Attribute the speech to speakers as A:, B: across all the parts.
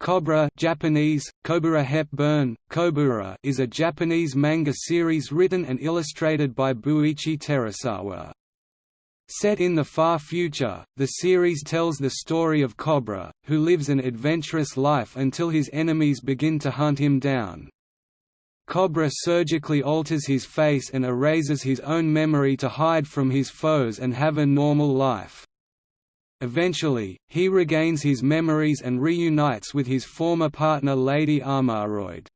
A: Cobra Japanese, Kobura Hepburn, Kobura is a Japanese manga series written and illustrated by Buichi Terasawa. Set in the far future, the series tells the story of Cobra, who lives an adventurous life until his enemies begin to hunt him down. Cobra surgically alters his face and erases his own memory to hide from his foes and have a normal life. Eventually, he regains his memories and reunites with his former partner Lady Armaroid.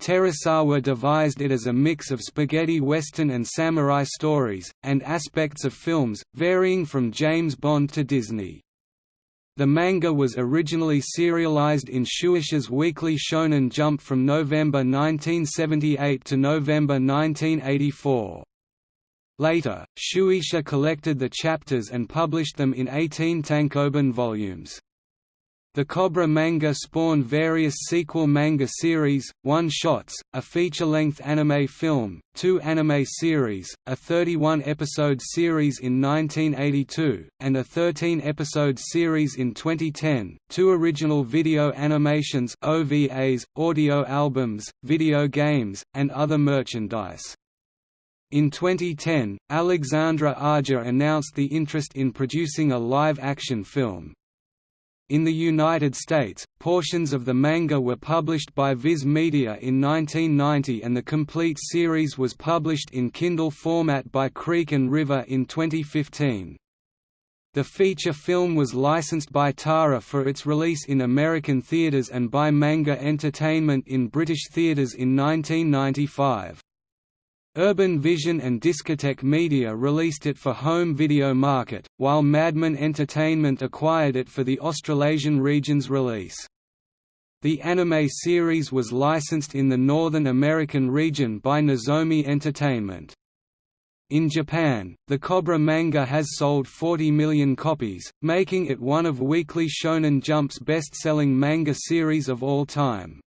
A: Terasawa devised it as a mix of spaghetti western and samurai stories, and aspects of films, varying from James Bond to Disney. The manga was originally serialized in Shueisha's weekly Shonen Jump from November 1978 to November 1984. Later, Shueisha collected the chapters and published them in 18 tankobon volumes. The Cobra manga spawned various sequel manga series, one-shots, a feature-length anime film, two anime series, a 31-episode series in 1982, and a 13-episode series in 2010, two original video animations OVAs, audio albums, video games, and other merchandise. In 2010, Alexandre Aja announced the interest in producing a live-action film. In the United States, portions of the manga were published by Viz Media in 1990 and the complete series was published in Kindle format by Creek and River in 2015. The feature film was licensed by Tara for its release in American theaters and by Manga Entertainment in British theaters in 1995. Urban Vision and Discotek Media released it for home video market, while Madman Entertainment acquired it for the Australasian region's release. The anime series was licensed in the Northern American region by Nozomi Entertainment. In Japan, the Cobra manga has sold 40 million copies, making it one of Weekly Shonen Jump's best-selling manga series of all time.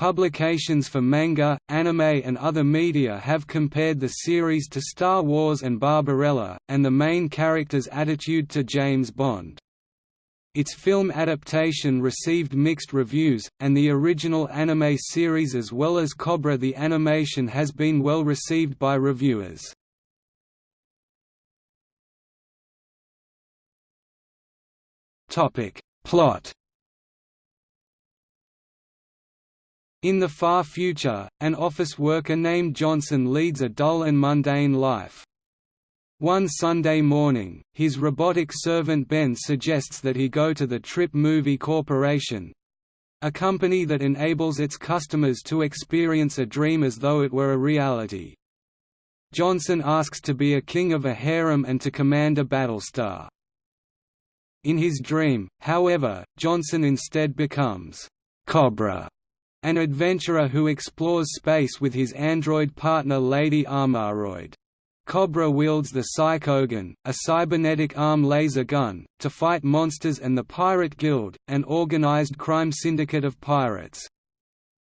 A: Publications for manga, anime and other media have compared the series to Star Wars and Barbarella, and the main character's attitude to James Bond. Its film adaptation received mixed reviews, and the original anime series as well as Cobra the animation has been well received by reviewers. Plot In the far future, an office worker named Johnson leads a dull and mundane life. One Sunday morning, his robotic servant Ben suggests that he go to the Trip Movie Corporation—a company that enables its customers to experience a dream as though it were a reality. Johnson asks to be a king of a harem and to command a battlestar. In his dream, however, Johnson instead becomes Cobra an adventurer who explores space with his android partner Lady Armaroid. Cobra wields the Psychogun, a cybernetic arm laser gun, to fight monsters and the Pirate Guild, an organized crime syndicate of pirates.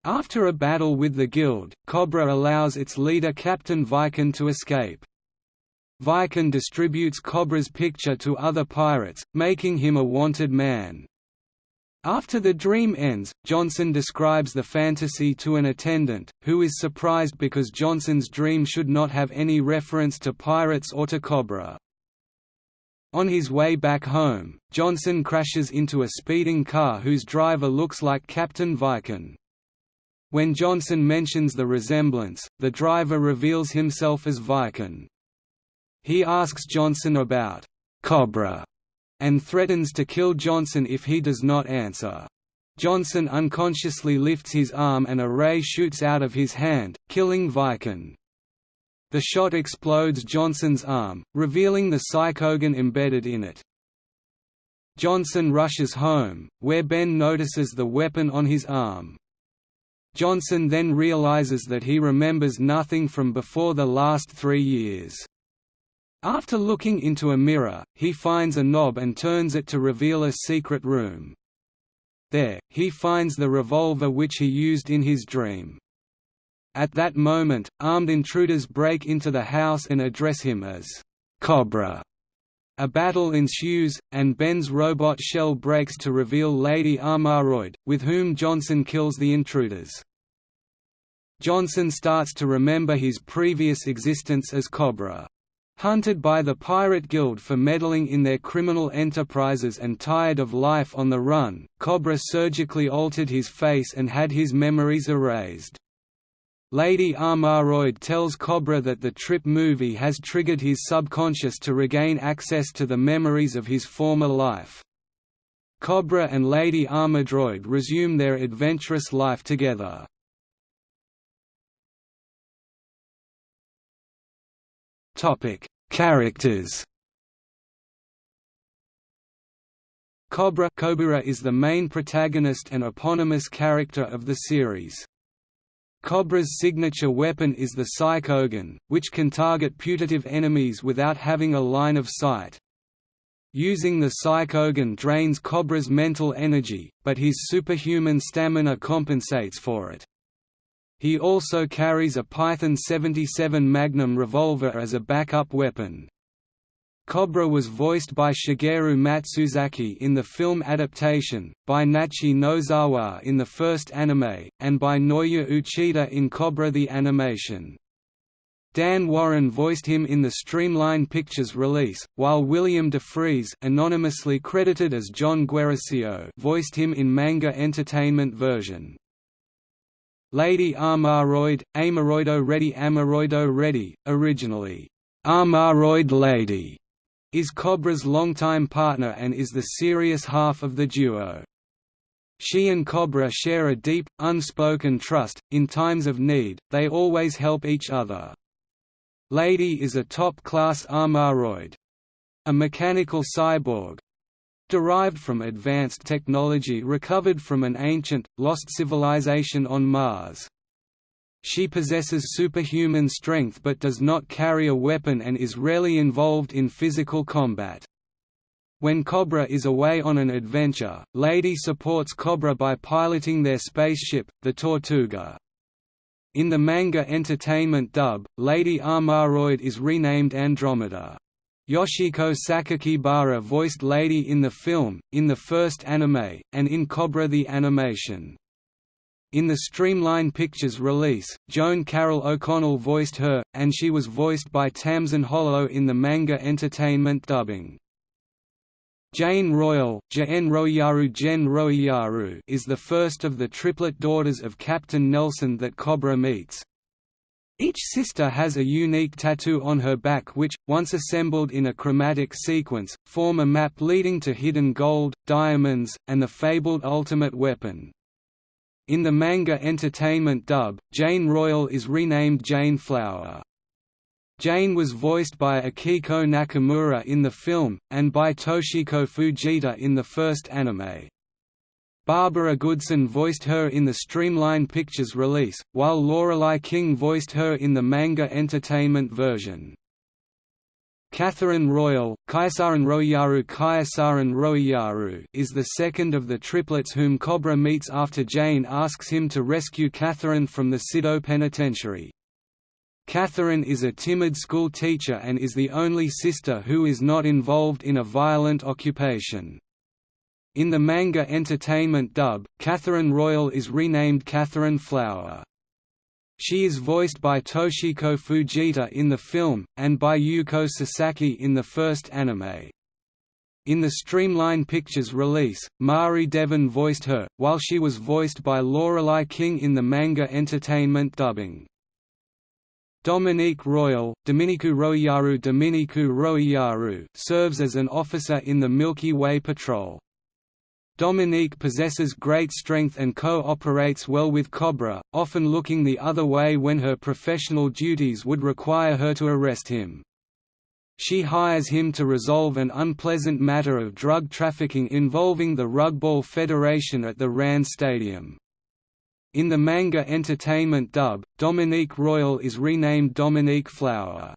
A: After a battle with the Guild, Cobra allows its leader Captain Viken to escape. Viken distributes Cobra's picture to other pirates, making him a wanted man. After the dream ends, Johnson describes the fantasy to an attendant, who is surprised because Johnson's dream should not have any reference to pirates or to Cobra. On his way back home, Johnson crashes into a speeding car whose driver looks like Captain Viken. When Johnson mentions the resemblance, the driver reveals himself as Viken. He asks Johnson about Cobra and threatens to kill Johnson if he does not answer. Johnson unconsciously lifts his arm and a ray shoots out of his hand, killing Viken. The shot explodes Johnson's arm, revealing the Psychogun embedded in it. Johnson rushes home, where Ben notices the weapon on his arm. Johnson then realizes that he remembers nothing from before the last three years. After looking into a mirror, he finds a knob and turns it to reveal a secret room. There, he finds the revolver which he used in his dream. At that moment, armed intruders break into the house and address him as Cobra. A battle ensues, and Ben's robot shell breaks to reveal Lady Armaroid, with whom Johnson kills the intruders. Johnson starts to remember his previous existence as Cobra. Hunted by the Pirate Guild for meddling in their criminal enterprises and tired of life on the run, Cobra surgically altered his face and had his memories erased. Lady Armaroid tells Cobra that the Trip movie has triggered his subconscious to regain access to the memories of his former life. Cobra and Lady Armaroid resume their adventurous life together. Topic: Characters. Cobra is the main protagonist and eponymous character of the series. Cobra's signature weapon is the Psychogun, which can target putative enemies without having a line of sight. Using the Psychogun drains Cobra's mental energy, but his superhuman stamina compensates for it. He also carries a Python 77 Magnum revolver as a backup weapon. Cobra was voiced by Shigeru Matsuzaki in the film adaptation, by Nachi Nozawa in the first anime, and by Naoya Uchida in Cobra the Animation. Dan Warren voiced him in the Streamline Pictures release, while William DeFries anonymously credited as John Guerrasio voiced him in manga entertainment version. Lady Armaroid, Amaroido Ready Amaroido Ready, originally, Armaroid Lady, is Cobra's longtime partner and is the serious half of the duo. She and Cobra share a deep, unspoken trust, in times of need, they always help each other. Lady is a top-class Armaroid. A mechanical cyborg, derived from advanced technology recovered from an ancient, lost civilization on Mars. She possesses superhuman strength but does not carry a weapon and is rarely involved in physical combat. When Cobra is away on an adventure, Lady supports Cobra by piloting their spaceship, the Tortuga. In the manga entertainment dub, Lady Armaroid is renamed Andromeda. Yoshiko Sakakibara voiced Lady in the film, in the first anime, and in Cobra the Animation. In the Streamline Pictures release, Joan Carol O'Connell voiced her, and she was voiced by Tamsin Hollo in the manga entertainment dubbing. Jane Royal Royaru Jen Royaru is the first of the triplet daughters of Captain Nelson that Cobra meets, each sister has a unique tattoo on her back which, once assembled in a chromatic sequence, form a map leading to hidden gold, diamonds, and the fabled ultimate weapon. In the manga entertainment dub, Jane Royal is renamed Jane Flower. Jane was voiced by Akiko Nakamura in the film, and by Toshiko Fujita in the first anime. Barbara Goodson voiced her in the Streamline Pictures release, while Lorelei King voiced her in the manga entertainment version. Catherine Royal, Kaisaran Royaru Kaisaran Royaru is the second of the triplets whom Cobra meets after Jane asks him to rescue Catherine from the Sido Penitentiary. Catherine is a timid school teacher and is the only sister who is not involved in a violent occupation. In the manga entertainment dub, Catherine Royal is renamed Catherine Flower. She is voiced by Toshiko Fujita in the film, and by Yuko Sasaki in the first anime. In the Streamline Pictures release, Mari Devon voiced her, while she was voiced by Lorelei King in the manga entertainment dubbing. Dominique Royal, Dominiku Royaru Dominiku Royaru serves as an officer in the Milky Way Patrol. Dominique possesses great strength and co-operates well with Cobra, often looking the other way when her professional duties would require her to arrest him. She hires him to resolve an unpleasant matter of drug trafficking involving the Rugball Federation at the RAND Stadium. In the manga entertainment dub, Dominique Royal is renamed Dominique Flower.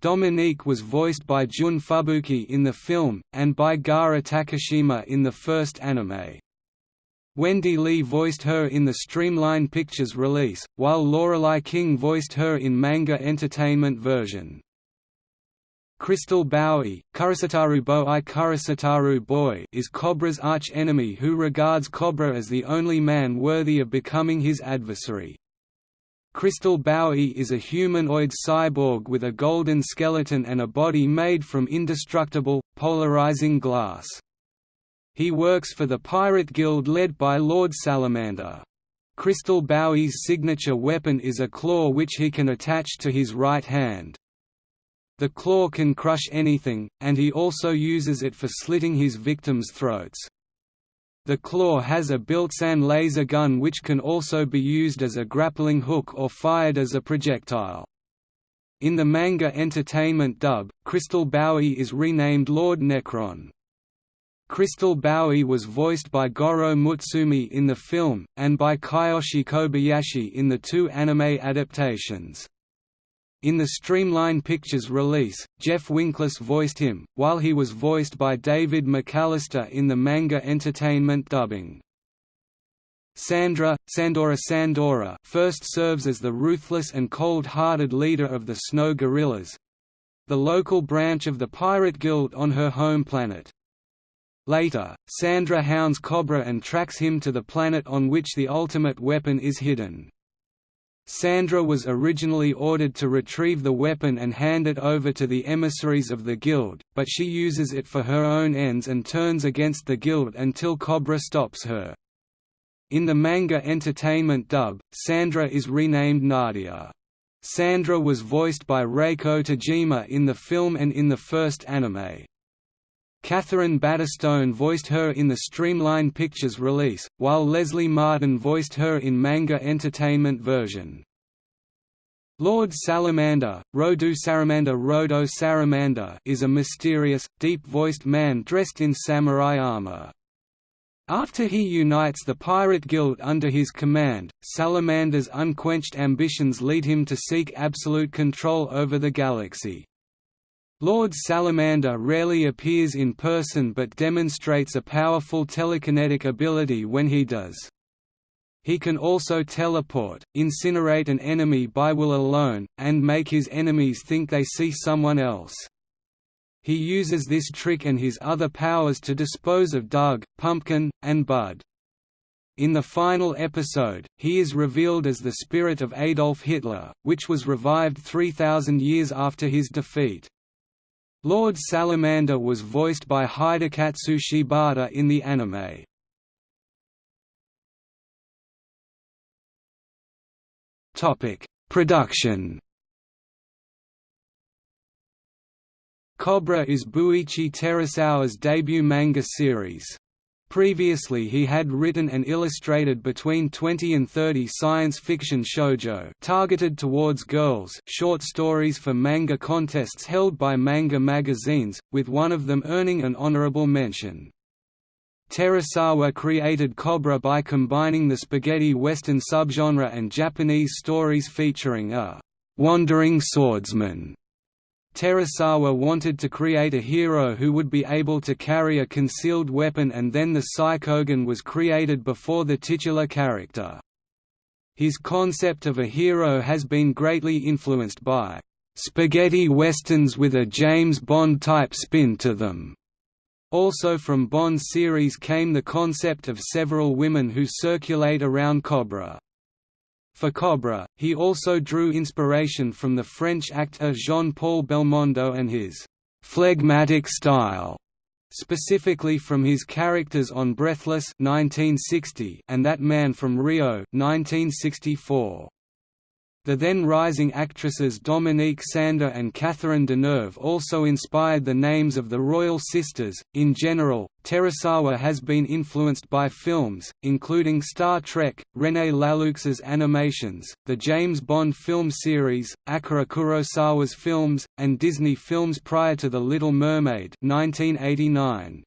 A: Dominique was voiced by Jun Fubuki in the film, and by Gara Takashima in the first anime. Wendy Lee voiced her in the Streamline Pictures release, while Lorelei King voiced her in manga entertainment version. Crystal Bowie, Kurosataru Boei Kurosataru Boy is Cobra's arch-enemy who regards Cobra as the only man worthy of becoming his adversary. Crystal Bowie is a humanoid cyborg with a golden skeleton and a body made from indestructible, polarizing glass. He works for the Pirate Guild led by Lord Salamander. Crystal Bowie's signature weapon is a claw which he can attach to his right hand. The claw can crush anything, and he also uses it for slitting his victims' throats. The claw has a built-in laser gun which can also be used as a grappling hook or fired as a projectile. In the manga entertainment dub, Crystal Bowie is renamed Lord Necron. Crystal Bowie was voiced by Goro Mutsumi in the film, and by Kiyoshi Kobayashi in the two anime adaptations. In the Streamline Pictures release, Jeff Winkless voiced him, while he was voiced by David McAllister in the manga entertainment dubbing. Sandra, Sandora Sandora first serves as the ruthless and cold-hearted leader of the Snow Gorillas—the local branch of the Pirate Guild on her home planet. Later, Sandra hounds Cobra and tracks him to the planet on which the ultimate weapon is hidden. Sandra was originally ordered to retrieve the weapon and hand it over to the emissaries of the Guild, but she uses it for her own ends and turns against the Guild until Cobra stops her. In the manga entertainment dub, Sandra is renamed Nadia. Sandra was voiced by Reiko Tajima in the film and in the first anime. Kathryn Battistone voiced her in the Streamline Pictures release, while Leslie Martin voiced her in manga entertainment version. Lord Salamander, Rodu Saramanda Rodo Saramanda is a mysterious, deep-voiced man dressed in samurai armor. After he unites the Pirate Guild under his command, Salamander's unquenched ambitions lead him to seek absolute control over the galaxy. Lord Salamander rarely appears in person but demonstrates a powerful telekinetic ability when he does. He can also teleport, incinerate an enemy by will alone, and make his enemies think they see someone else. He uses this trick and his other powers to dispose of Doug, Pumpkin, and Bud. In the final episode, he is revealed as the spirit of Adolf Hitler, which was revived 3,000 years after his defeat. Lord Salamander was voiced by Hidekatsu Shibata in the anime. Topic: Production. Cobra is Buichi Terasawa's debut manga series. Previously he had written and illustrated between 20 and 30 science fiction shoujo targeted towards girls short stories for manga contests held by manga magazines, with one of them earning an honorable mention. Terasawa created Cobra by combining the spaghetti western subgenre and Japanese stories featuring a «wandering swordsman» Terasawa wanted to create a hero who would be able to carry a concealed weapon and then the Psychogun was created before the titular character. His concept of a hero has been greatly influenced by spaghetti westerns with a James Bond-type spin to them. Also from Bond series came the concept of several women who circulate around Cobra. For Cobra, he also drew inspiration from the French actor Jean-Paul Belmondo and his «phlegmatic style», specifically from his characters on Breathless 1960 and That Man from Rio 1964. The then rising actresses Dominique Sanda and Catherine Deneuve also inspired the names of the royal sisters. In general, Terasawa has been influenced by films, including Star Trek, René Laloux's animations, the James Bond film series, Akira Kurosawa's films, and Disney films prior to The Little Mermaid 1989.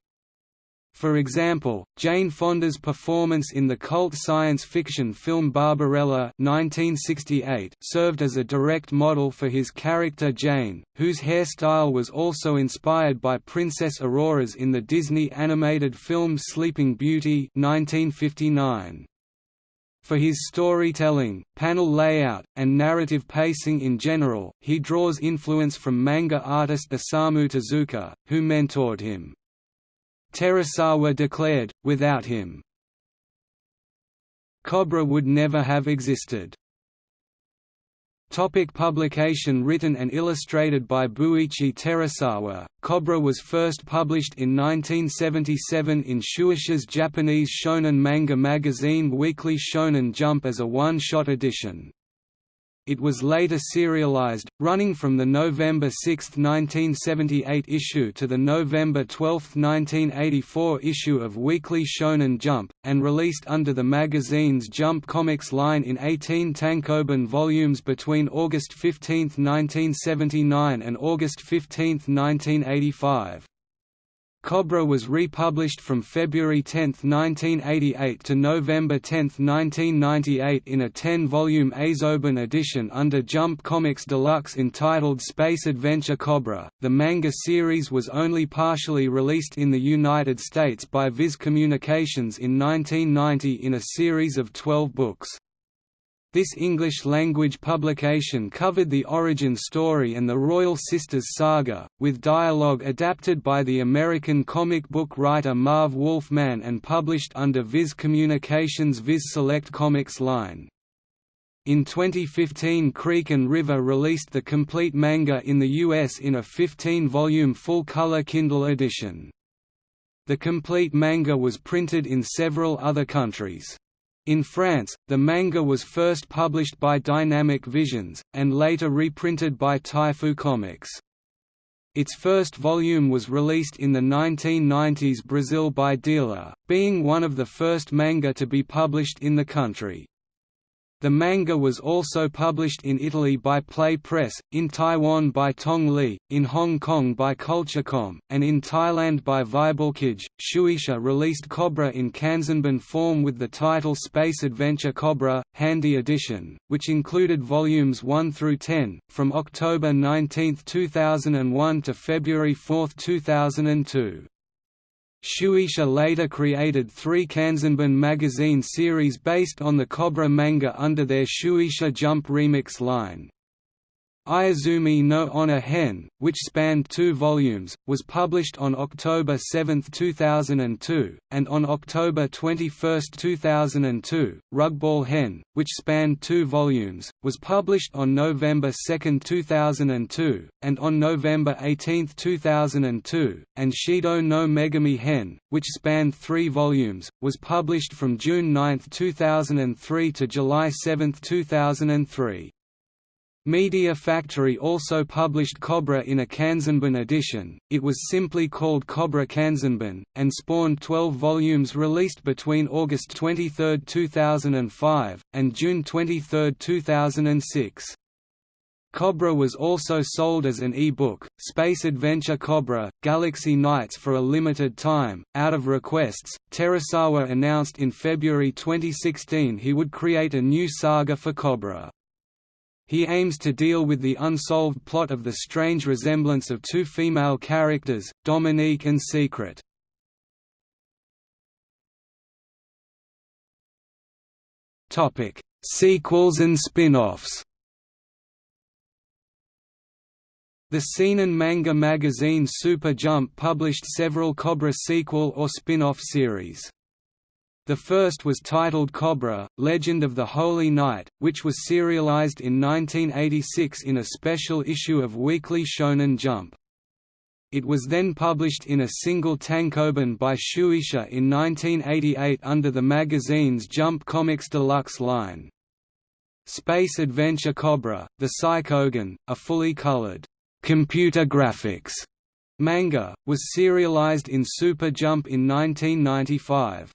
A: For example, Jane Fonda's performance in the cult science fiction film Barbarella 1968 served as a direct model for his character Jane, whose hairstyle was also inspired by Princess Aurora's in the Disney animated film Sleeping Beauty 1959. For his storytelling, panel layout, and narrative pacing in general, he draws influence from manga artist Osamu Tezuka, who mentored him. Terasawa declared, without him, Cobra would never have existed. Topic publication Written and illustrated by Buichi Terasawa, Cobra was first published in 1977 in Shueisha's Japanese shonen manga magazine Weekly Shonen Jump as a one-shot edition. It was later serialized, running from the November 6, 1978 issue to the November 12, 1984 issue of Weekly Shonen Jump, and released under the magazine's Jump Comics line in 18 tankobon volumes between August 15, 1979 and August 15, 1985. Cobra was republished from February 10, 1988 to November 10, 1998 in a 10-volume Azoban edition under Jump Comics Deluxe entitled Space Adventure Cobra. The manga series was only partially released in the United States by Viz Communications in 1990 in a series of 12 books. This English-language publication covered the origin story and the Royal Sisters saga, with dialogue adapted by the American comic book writer Marv Wolfman and published under Viz Communications' Viz Select Comics line. In 2015 Creek and River released the complete manga in the US in a 15-volume full-color Kindle edition. The complete manga was printed in several other countries. In France, the manga was first published by Dynamic Visions, and later reprinted by Taifu Comics. Its first volume was released in the 1990s Brazil by Dealer, being one of the first manga to be published in the country. The manga was also published in Italy by Play Press, in Taiwan by Tong Li, in Hong Kong by Culturecom, and in Thailand by Vibulkij. Shueisha released Cobra in Kanzenban form with the title Space Adventure Cobra, Handy Edition, which included volumes 1 through 10, from October 19, 2001 to February 4, 2002. Shueisha later created three Kanzenban magazine series based on the Cobra manga under their Shueisha Jump Remix line. Iazumi no Onna Hen, which spanned two volumes, was published on October 7, 2002, and on October 21, 2002, Rugball Hen, which spanned two volumes, was published on November 2, 2002, and on November 18, 2002, and Shido no Megami Hen, which spanned three volumes, was published from June 9, 2003 to July 7, 2003. Media Factory also published Cobra in a Kanzenban edition, it was simply called Cobra Kanzenban, and spawned 12 volumes released between August 23, 2005, and June 23, 2006. Cobra was also sold as an e-book, Space Adventure Cobra, Galaxy Nights for a limited time. Out of requests, Terasawa announced in February 2016 he would create a new saga for Cobra. He aims to deal with the unsolved plot of the strange resemblance of two female characters, Dominique and Secret. Topic: Sequels and spin-offs The seinen manga magazine Super Jump published several Cobra sequel or spin-off series. The first was titled Cobra, Legend of the Holy Knight, which was serialized in 1986 in a special issue of Weekly Shonen Jump. It was then published in a single tankobon by Shueisha in 1988 under the magazine's Jump Comics Deluxe line. Space Adventure Cobra, The Psychogun, a fully colored computer graphics manga, was serialized in Super Jump in 1995.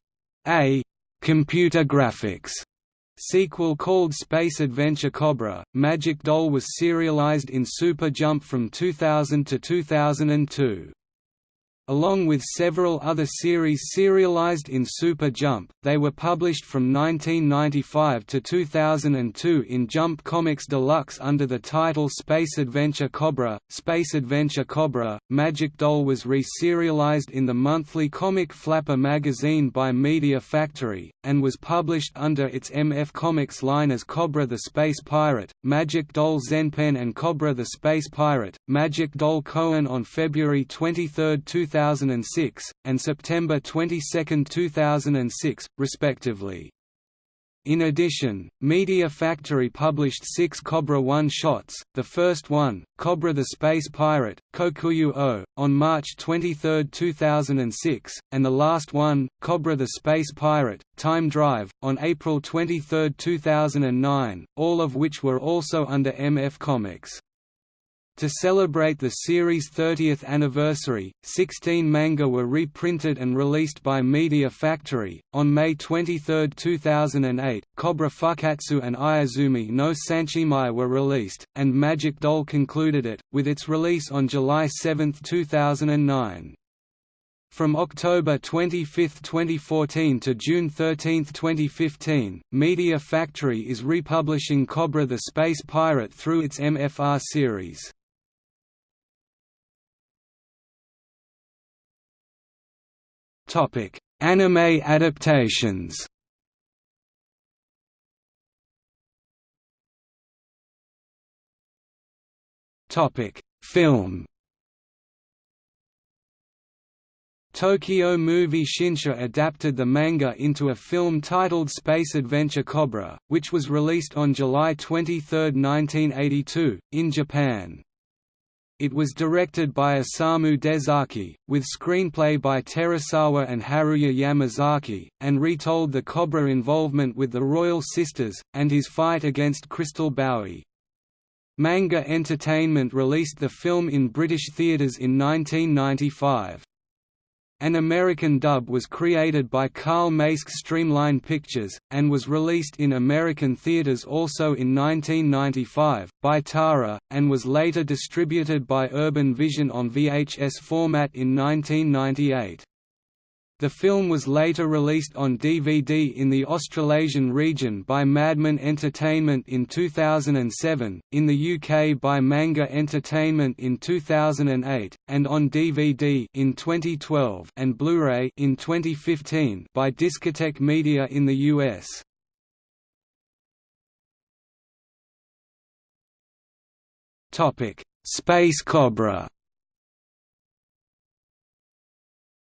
A: A. Computer graphics. Sequel called Space Adventure Cobra, Magic Doll was serialized in Super Jump from 2000 to 2002. Along with several other series serialized in Super Jump, they were published from 1995 to 2002 in Jump Comics Deluxe under the title Space Adventure Cobra. Space Adventure Cobra, Magic Doll was re-serialized in the monthly comic Flapper magazine by Media Factory, and was published under its MF Comics line as Cobra the Space Pirate, Magic Doll Zenpen and Cobra the Space Pirate, Magic Doll Kohen on February 23, 2000 2006, and September 22, 2006, respectively. In addition, Media Factory published six Cobra one-shots, the first one, Cobra the Space Pirate, Kokuyu O, on March 23, 2006, and the last one, Cobra the Space Pirate, Time Drive, on April 23, 2009, all of which were also under MF Comics. To celebrate the series' 30th anniversary, 16 manga were reprinted and released by Media Factory. On May 23, 2008, Cobra Fukatsu and Ayazumi no Sanshimai were released, and Magic Doll concluded it, with its release on July 7, 2009. From October 25, 2014 to June 13, 2015, Media Factory is republishing Cobra the Space Pirate through its MFR series. Topic: Anime adaptations. Topic: Film. Tokyo Movie Shinsha adapted the manga into a film titled Space Adventure Cobra, which was released on July 23, 1982, in Japan. It was directed by Osamu Dezaki, with screenplay by Terasawa and Haruya Yamazaki, and retold the Cobra involvement with the Royal Sisters, and his fight against Crystal Bowie. Manga Entertainment released the film in British theatres in 1995. An American dub was created by Carl Macek Streamline Pictures, and was released in American theaters also in 1995, by Tara, and was later distributed by Urban Vision on VHS format in 1998. The film was later released on DVD in the Australasian region by Madman Entertainment in 2007, in the UK by Manga Entertainment in 2008, and on DVD in 2012 and Blu-ray in 2015 by Discotek Media in the US. Topic: Space Cobra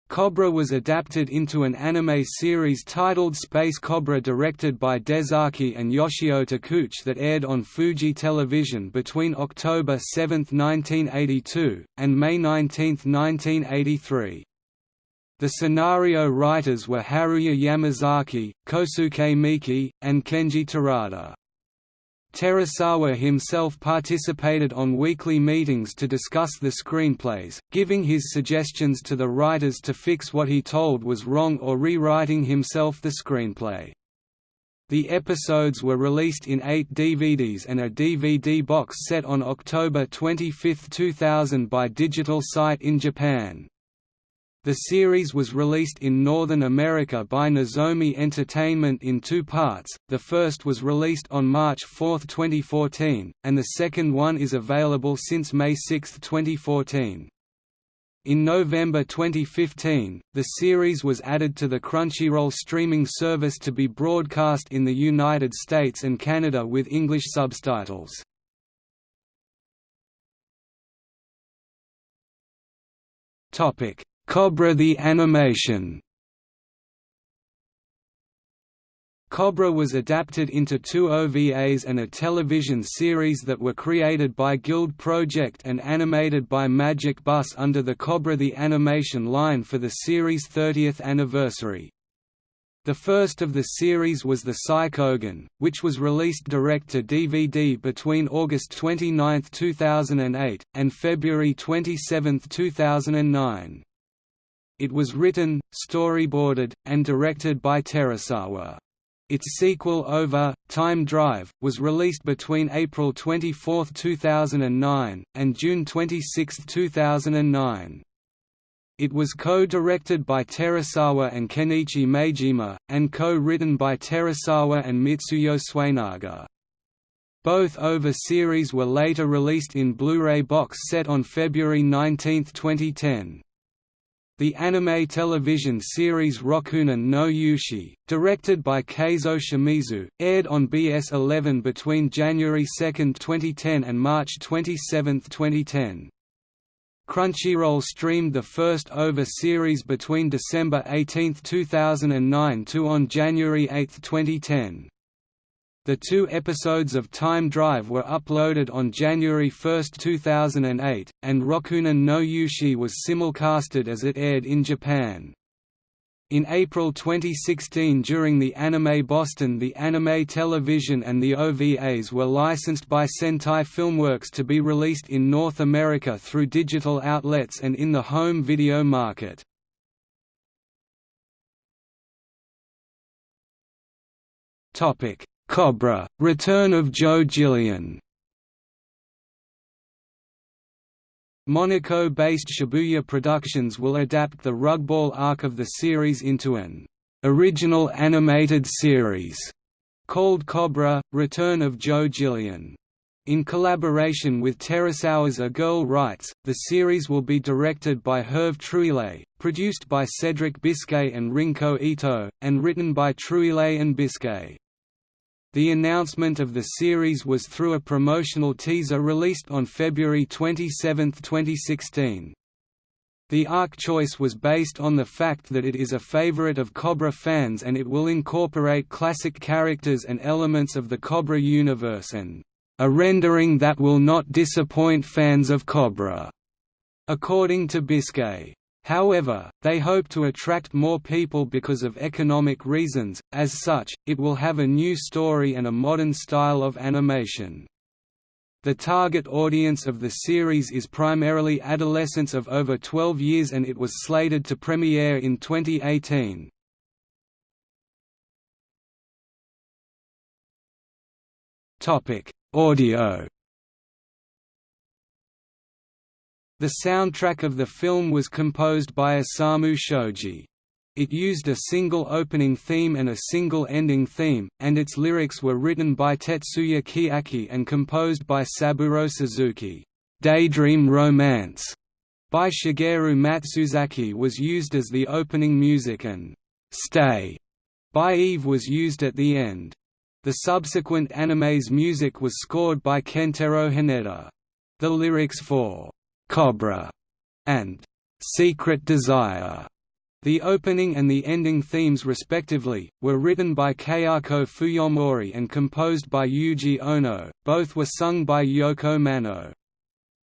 A: Cobra was adapted into an anime series titled Space Cobra directed by Dezaki and Yoshio Takeuchi that aired on Fuji Television between October 7, 1982, and May 19, 1983. The scenario writers were Haruya Yamazaki, Kosuke Miki, and Kenji Terada. Terasawa himself participated on weekly meetings to discuss the screenplays, giving his suggestions to the writers to fix what he told was wrong or rewriting himself the screenplay. The episodes were released in eight DVDs and a DVD box set on October 25, 2000 by Digital Sight in Japan. The series was released in Northern America by Nozomi Entertainment in two parts, the first was released on March 4, 2014, and the second one is available since May 6, 2014. In November 2015, the series was added to the Crunchyroll streaming service to be broadcast in the United States and Canada with English subtitles. Topic Cobra the Animation Cobra was adapted into two OVAs and a television series that were created by Guild Project and animated by Magic Bus under the Cobra the Animation line for the series' 30th anniversary. The first of the series was the Psychogun, which was released direct to DVD between August 29, 2008, and February 27, 2009. It was written, storyboarded, and directed by Terasawa. Its sequel OVA, Time Drive, was released between April 24, 2009, and June 26, 2009. It was co-directed by Terasawa and Kenichi Maejima, and co-written by Terasawa and Mitsuyo Suenaga. Both OVA series were later released in Blu-ray box set on February 19, 2010. The anime television series Rokunin no Yushi, directed by Keizo Shimizu, aired on BS11 between January 2, 2010 and March 27, 2010. Crunchyroll streamed the first OVA series between December 18, 2009 to on January 8, 2010. The two episodes of Time Drive were uploaded on January 1, 2008, and Rokunin no Yushi was simulcasted as it aired in Japan. In April 2016 during the Anime Boston the anime television and the OVAs were licensed by Sentai Filmworks to be released in North America through digital outlets and in the home video market. Cobra, Return of Joe Gillian Monaco-based Shibuya Productions will adapt the rugball arc of the series into an original animated series called Cobra – Return of Joe Gillian. In collaboration with Terasawa's A Girl Writes, the series will be directed by Hervé Trujillet, produced by Cedric Biscay and Rinko Ito, and written by Trujillet and Biscay. The announcement of the series was through a promotional teaser released on February 27, 2016. The arc choice was based on the fact that it is a favorite of Cobra fans and it will incorporate classic characters and elements of the Cobra universe and a rendering that will not disappoint fans of Cobra, according to Biscay. However, they hope to attract more people because of economic reasons, as such, it will have a new story and a modern style of animation. The target audience of the series is primarily adolescents of over 12 years and it was slated to premiere in 2018. Audio The soundtrack of the film was composed by Osamu Shoji. It used a single opening theme and a single ending theme, and its lyrics were written by Tetsuya Chiaki and composed by Saburo Suzuki. Daydream Romance by Shigeru Matsuzaki was used as the opening music and Stay by Eve was used at the end. The subsequent anime's music was scored by Kentaro Haneda. The lyrics for Cobra, and Secret Desire. The opening and the ending themes respectively, were written by Kayako Fuyomori and composed by Yuji Ono, both were sung by Yoko Mano.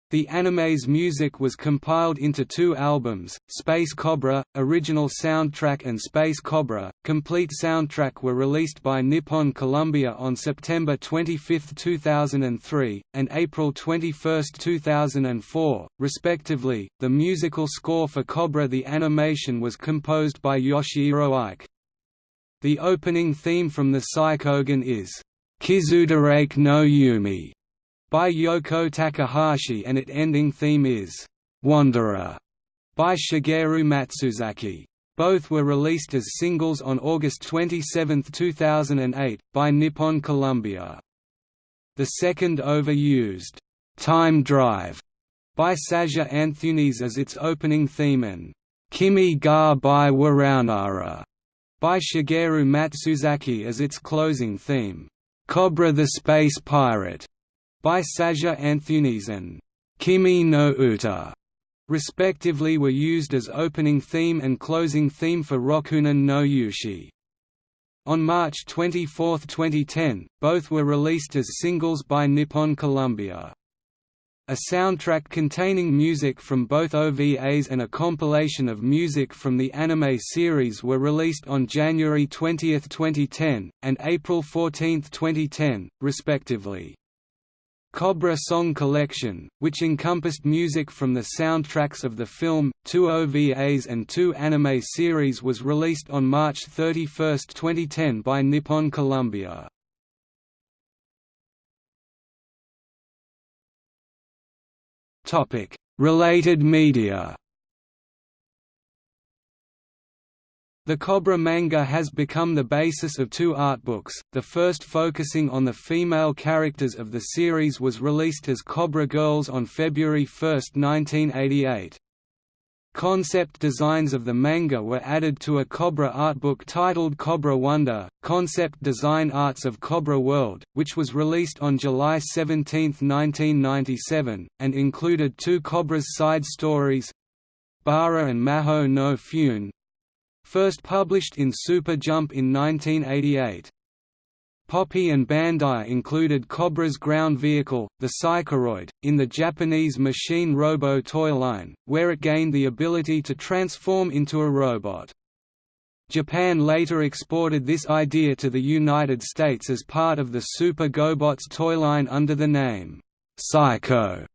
A: The anime's music was compiled into two albums, Space Cobra, original soundtrack and Space Cobra, complete soundtrack were released by Nippon Columbia on September 25, 2003, and April 21, 2004, respectively. The musical score for Cobra the animation was composed by Yoshihiro Ike. The opening theme from the Psychogun is, Kizudarake no Yumi by Yoko Takahashi and its ending theme is Wanderer by Shigeru Matsuzaki. Both were released as singles on August 27, 2008, by Nippon Columbia. The second overused, Time Drive by Saja Antunes as its opening theme and Kimi ga by Waraunara by Shigeru Matsuzaki as its closing theme. Cobra the Space Pirate by Saja Antunes and Kimi no Uta, respectively were used as opening theme and closing theme for Rokunin no Yushi. On March 24, 2010, both were released as singles by Nippon Columbia. A soundtrack containing music from both OVAs and a compilation of music from the anime series were released on January 20, 2010, and April 14, 2010, respectively. Cobra Song Collection, which encompassed music from the soundtracks of the film, two OVAs and two anime series was released on March 31, 2010 by Nippon Columbia. Related media The Cobra manga has become the basis of two art books, the first focusing on the female characters of the series was released as Cobra Girls on February 1, 1988. Concept designs of the manga were added to a Cobra art book titled Cobra Wonder, Concept Design Arts of Cobra World, which was released on July 17, 1997, and included two Cobra's side stories Bara and Maho no Fune, first published in Super Jump in 1988. Poppy and Bandai included Cobra's ground vehicle, the Psychoroid, in the Japanese Machine Robo toy line, where it gained the ability to transform into a robot. Japan later exported this idea to the United States as part of the Super GoBots toy line under the name, Psycho,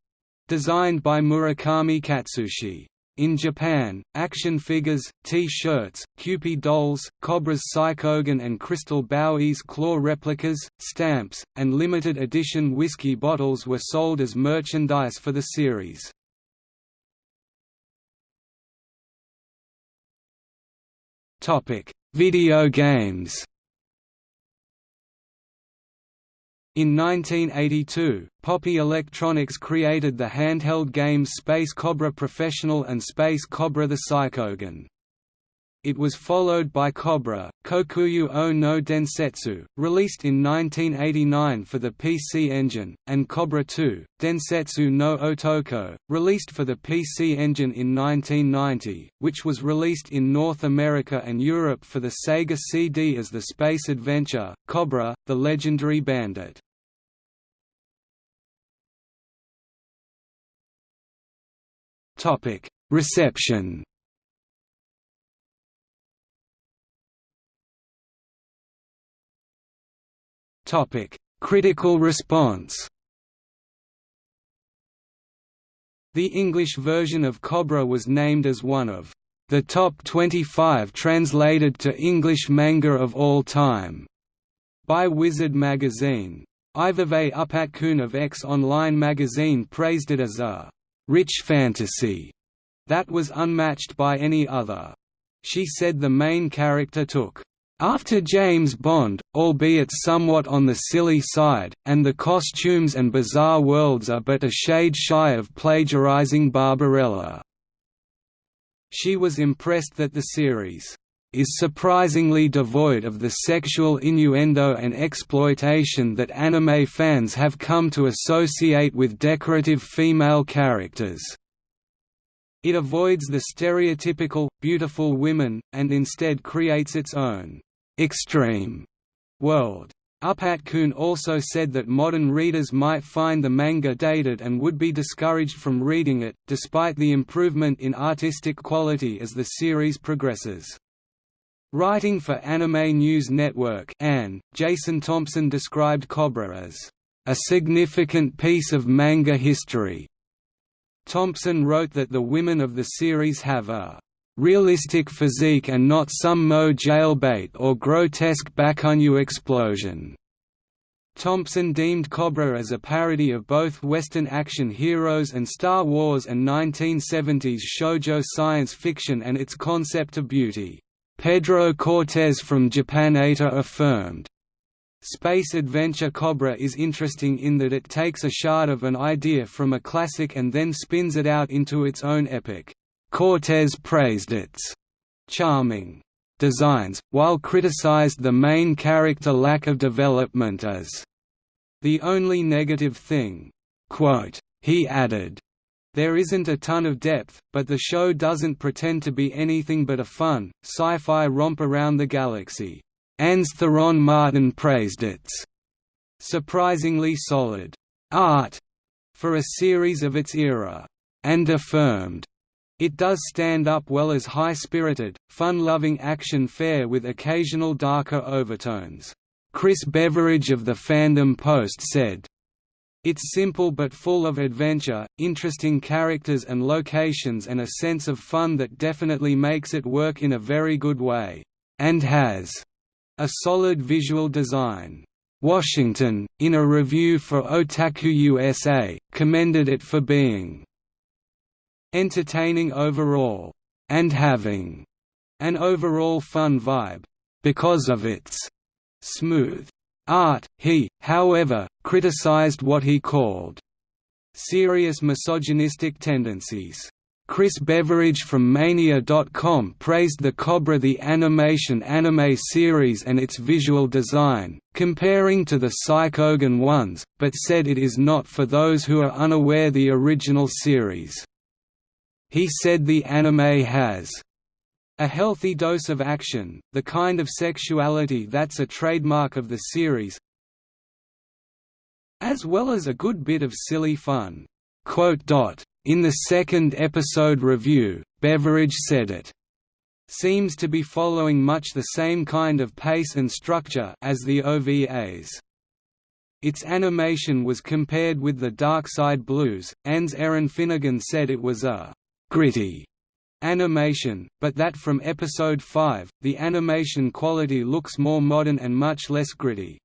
A: designed by Murakami Katsushi. In Japan, action figures, T-shirts, Kewpie dolls, Cobra's Psychogun and Crystal Bowie's claw replicas, stamps, and limited edition whiskey bottles were sold as merchandise for the series. Video games In 1982, Popy Electronics created the handheld games Space Cobra Professional and Space Cobra the Psychogun. It was followed by Cobra, Kokuyu o no Densetsu, released in 1989 for the PC Engine, and Cobra 2, Densetsu no Otoko, released for the PC Engine in 1990, which was released in North America and Europe for the Sega CD as the space adventure, Cobra, the Legendary Bandit. Reception Topic: Critical response. The English version of Cobra was named as one of the top 25 translated to English manga of all time by Wizard magazine. Ivave Upatkun of X Online magazine praised it as a rich fantasy that was unmatched by any other. She said the main character took after James Bond, albeit somewhat on the silly side, and the costumes and bizarre worlds are but a shade shy of plagiarizing Barbarella. She was impressed that the series is surprisingly devoid of the sexual innuendo and exploitation that anime fans have come to associate with decorative female characters. It avoids the stereotypical, beautiful women, and instead creates its own extreme world. Upatkun also said that modern readers might find the manga dated and would be discouraged from reading it, despite the improvement in artistic quality as the series progresses. Writing for Anime News Network ANN, Jason Thompson described Cobra as, "...a significant piece of manga history." Thompson wrote that the women of the series have a realistic physique and not some moe jailbait or grotesque Bakunyu explosion. Thompson deemed Cobra as a parody of both Western action heroes and Star Wars and 1970s shoujo science fiction and its concept of beauty. Pedro Cortés from Japanator affirmed, Space Adventure Cobra is interesting in that it takes a shard of an idea from a classic and then spins it out into its own epic. Cortés praised its charming designs, while criticized the main character lack of development as the only negative thing. He added, there isn't a ton of depth, but the show doesn't pretend to be anything but a fun, sci-fi romp around the galaxy. ANN's Theron Martin praised its surprisingly solid art for a series of its era, and affirmed it does stand up well as high-spirited, fun-loving action fare with occasional darker overtones. Chris Beveridge of the Fandom Post said, it's simple but full of adventure, interesting characters and locations and a sense of fun that definitely makes it work in a very good way. And has a solid visual design. Washington, in a review for Otaku USA, commended it for being entertaining overall, and having an overall fun vibe, because of its smooth art. He, however, criticized what he called serious misogynistic tendencies. Chris Beveridge from Mania.com praised the Cobra the Animation anime series and its visual design, comparing to the Psychogun ones, but said it is not for those who are unaware the original series. He said the anime has a healthy dose of action, the kind of sexuality that's a trademark of the series, as well as a good bit of silly fun. In the second episode review, Beveridge said it seems to be following much the same kind of pace and structure as the OVAs. Its animation was compared with the Dark Side Blues. ANN's Erin Finnegan said it was a gritty animation, but that from episode 5, the animation quality looks more modern and much less gritty.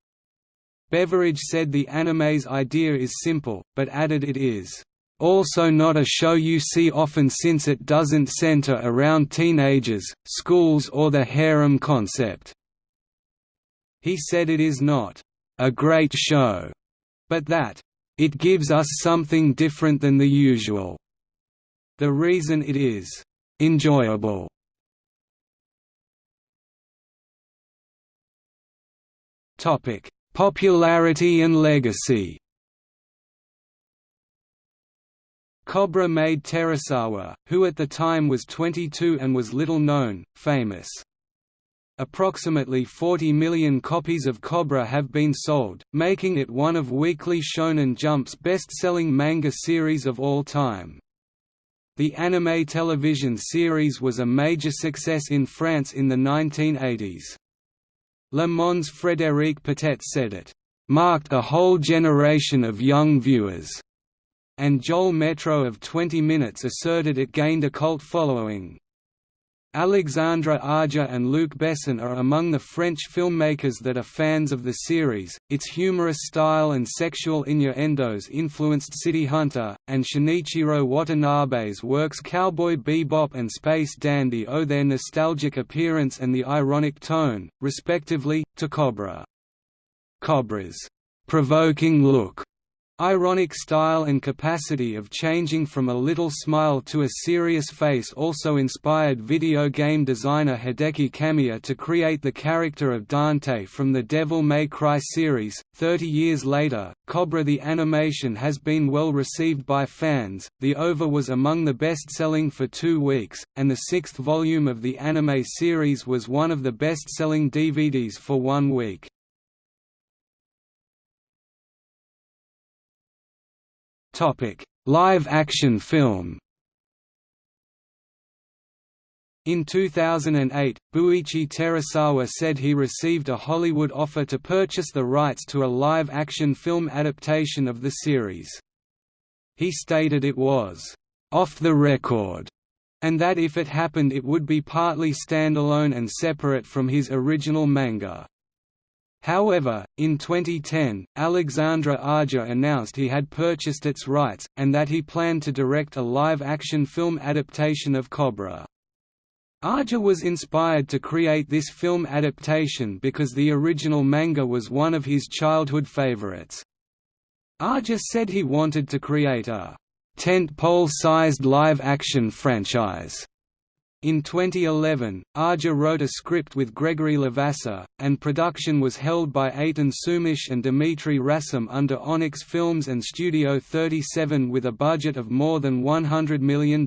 A: Beveridge said the anime's idea is simple, but added it is also not a show you see often since it doesn't center around teenagers, schools or the harem concept. He said it is not a great show, but that it gives us something different than the usual. The reason it is enjoyable Topic: Popularity and legacy. Cobra made Terasawa, who at the time was 22 and was little known, famous. Approximately 40 million copies of Cobra have been sold, making it one of Weekly Shonen Jump's best-selling manga series of all time. The anime television series was a major success in France in the 1980s. Le Monde's Frédéric Potet said it, "...marked a whole generation of young viewers." and Joel Métreau of 20 Minutes asserted it gained a cult following. Alexandre Aja and Luc Besson are among the French filmmakers that are fans of the series. Its humorous style and sexual innuendos influenced City Hunter, and Shinichiro Watanabe's works Cowboy Bebop and Space Dandy owe their nostalgic appearance and the ironic tone, respectively, to Cobra. Cobra's provoking look Ironic style and capacity of changing from a little smile to a serious face also inspired video game designer Hideki Kamiya to create the character of Dante from the Devil May Cry series. Thirty years later, Cobra the animation has been well received by fans. The OVA was among the best selling for two weeks, and the sixth volume of the anime series was one of the best selling DVDs for one week. Live-action film In 2008, Buichi Terasawa said he received a Hollywood offer to purchase the rights to a live-action film adaptation of the series. He stated it was, "...off the record", and that if it happened it would be partly standalone and separate from his original manga. However, in 2010, Alexandre Aja announced he had purchased its rights, and that he planned to direct a live-action film adaptation of Cobra. Aja was inspired to create this film adaptation because the original manga was one of his childhood favorites. Aja said he wanted to create a tent-pole-sized live-action franchise in 2011, Aja wrote a script with Gregory Levasseur, and production was held by Aton Soumache and Dimitri Rassam under Onyx Films and Studio 37 with a budget of more than $100 million.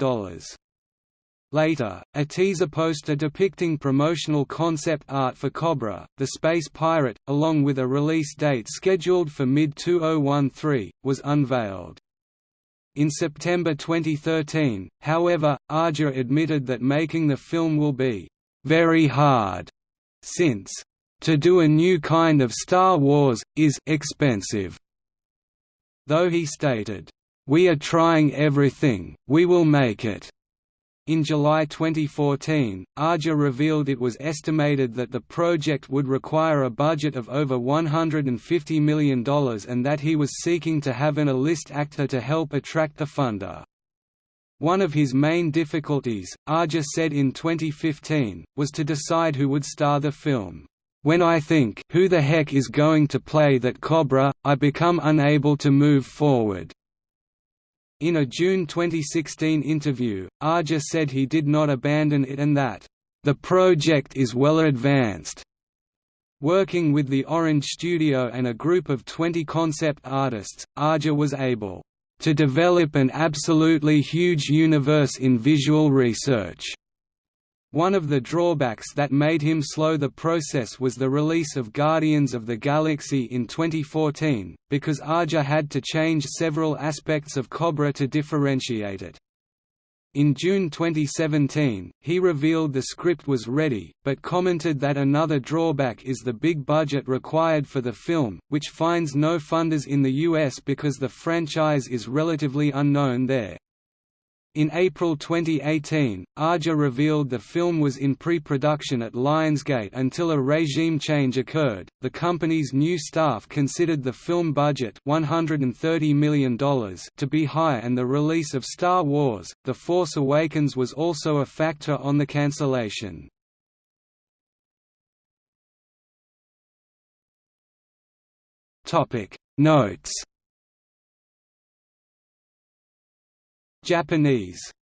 A: Later, a teaser poster depicting promotional concept art for Cobra, the space pirate, along with a release date scheduled for mid-2013, was unveiled. In September 2013, however, Aja admitted that making the film will be very hard, since to do a new kind of Star Wars, is expensive. Though he stated, We are trying everything, we will make it. In July 2014, Aja revealed it was estimated that the project would require a budget of over $150 million and that he was seeking to have an A-list actor to help attract the funder. One of his main difficulties, Aja said in 2015, was to decide who would star the film. When I think who the heck is going to play that Cobra, I become unable to move forward. In a June 2016 interview, Aja said he did not abandon it and that, "...the project is well advanced." Working with the Orange Studio and a group of 20 concept artists, Aja was able to develop an absolutely huge universe in visual research. One of the drawbacks that made him slow the process was the release of Guardians of the Galaxy in 2014, because Aja had to change several aspects of Cobra to differentiate it. In June 2017, he revealed the script was ready, but commented that another drawback is the big budget required for the film, which finds no funders in the US because the franchise is relatively unknown there. In April 2018, Aja revealed the film was in pre-production at Lionsgate until a regime change occurred. The company's new staff considered the film budget $130 million to be high and the release of Star Wars: The Force Awakens was also a factor on the cancellation. Topic Notes Japanese